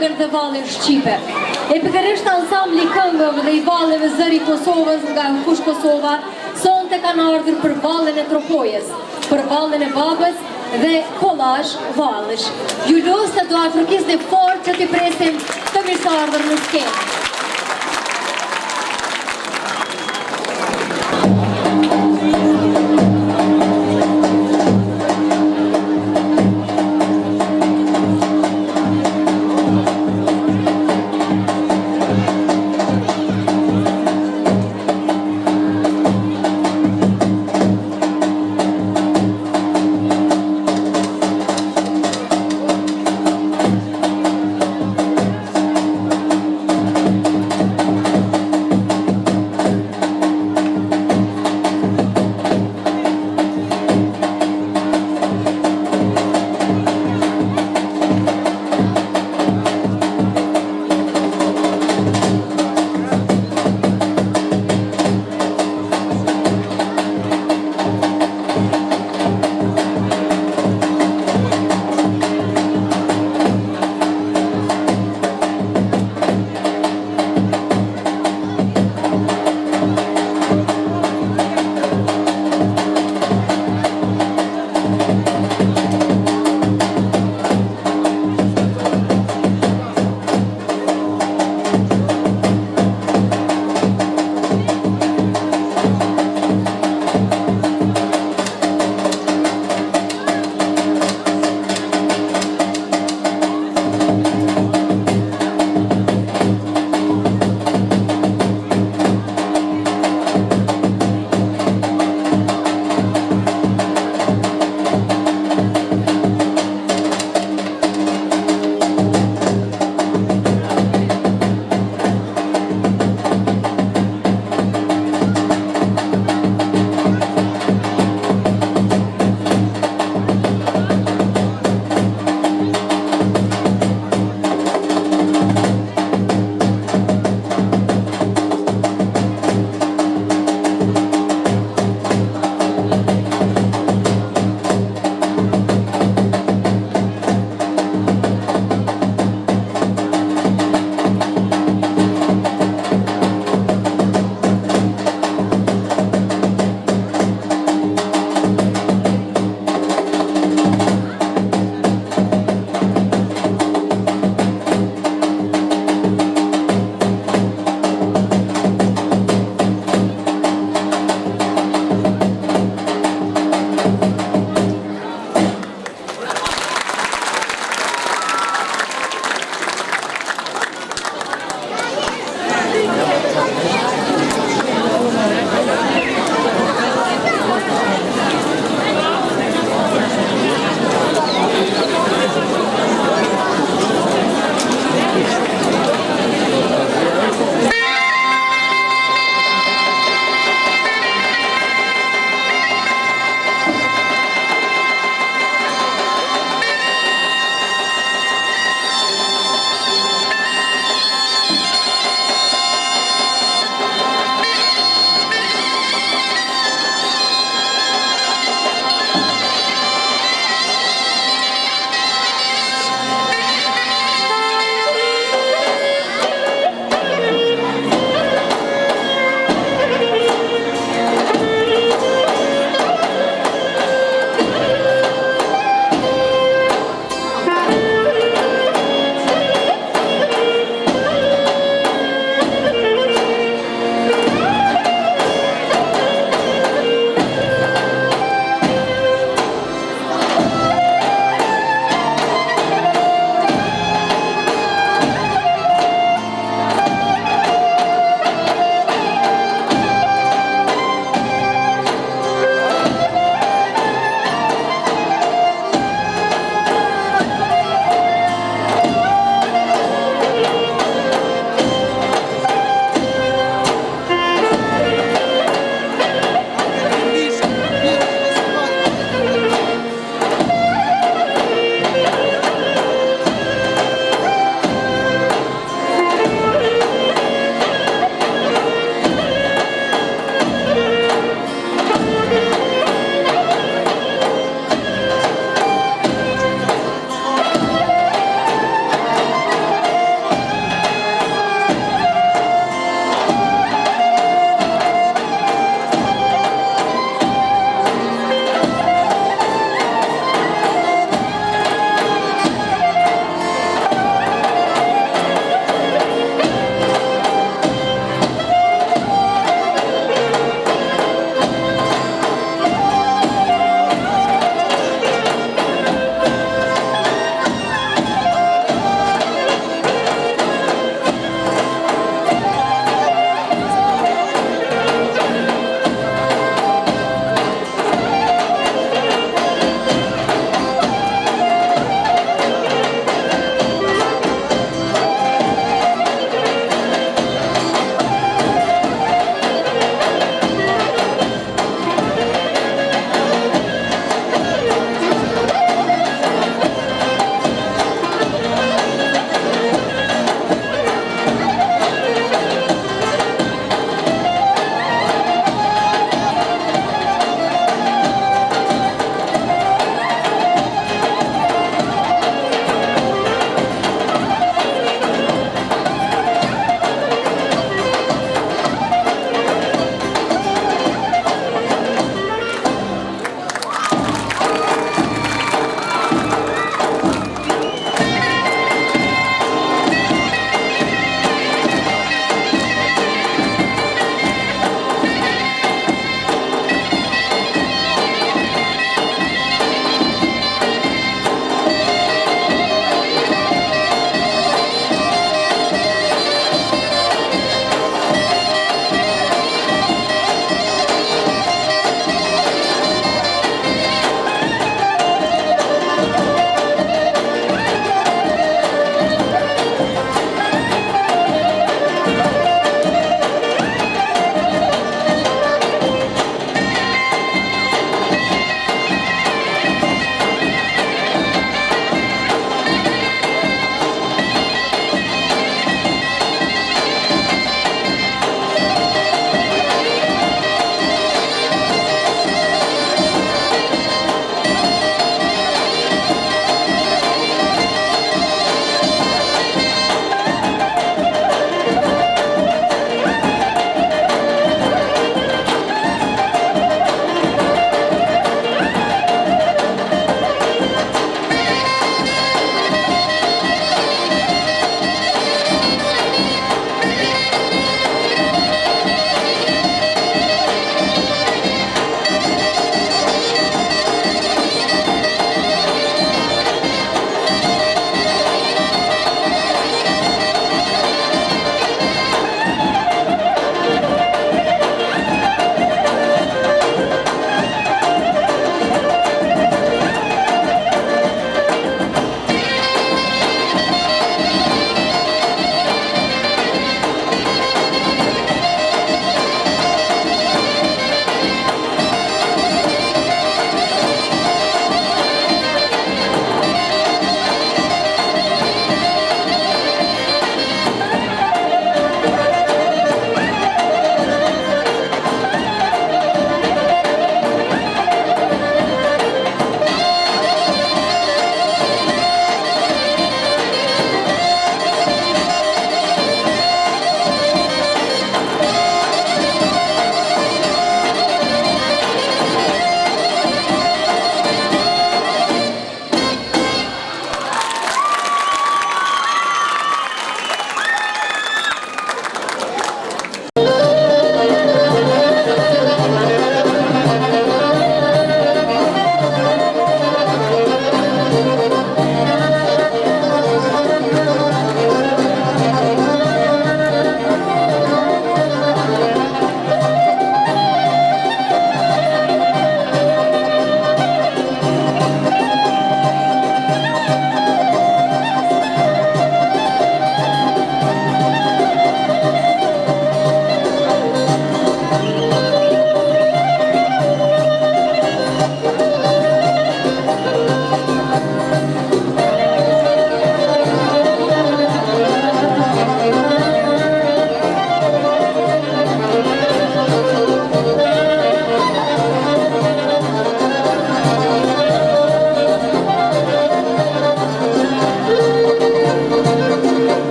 këngër dhe valin Shqipe. E përkërështë ansambli këngëm dhe i valeve zëri Kosovës nga në kush Kosova, sonë të kanë ardhur për valen e tropojes, për valen e babës dhe kolash valësh. Ju lësë të do atërkis dhe forë që të presim të mirësardhur në skemë.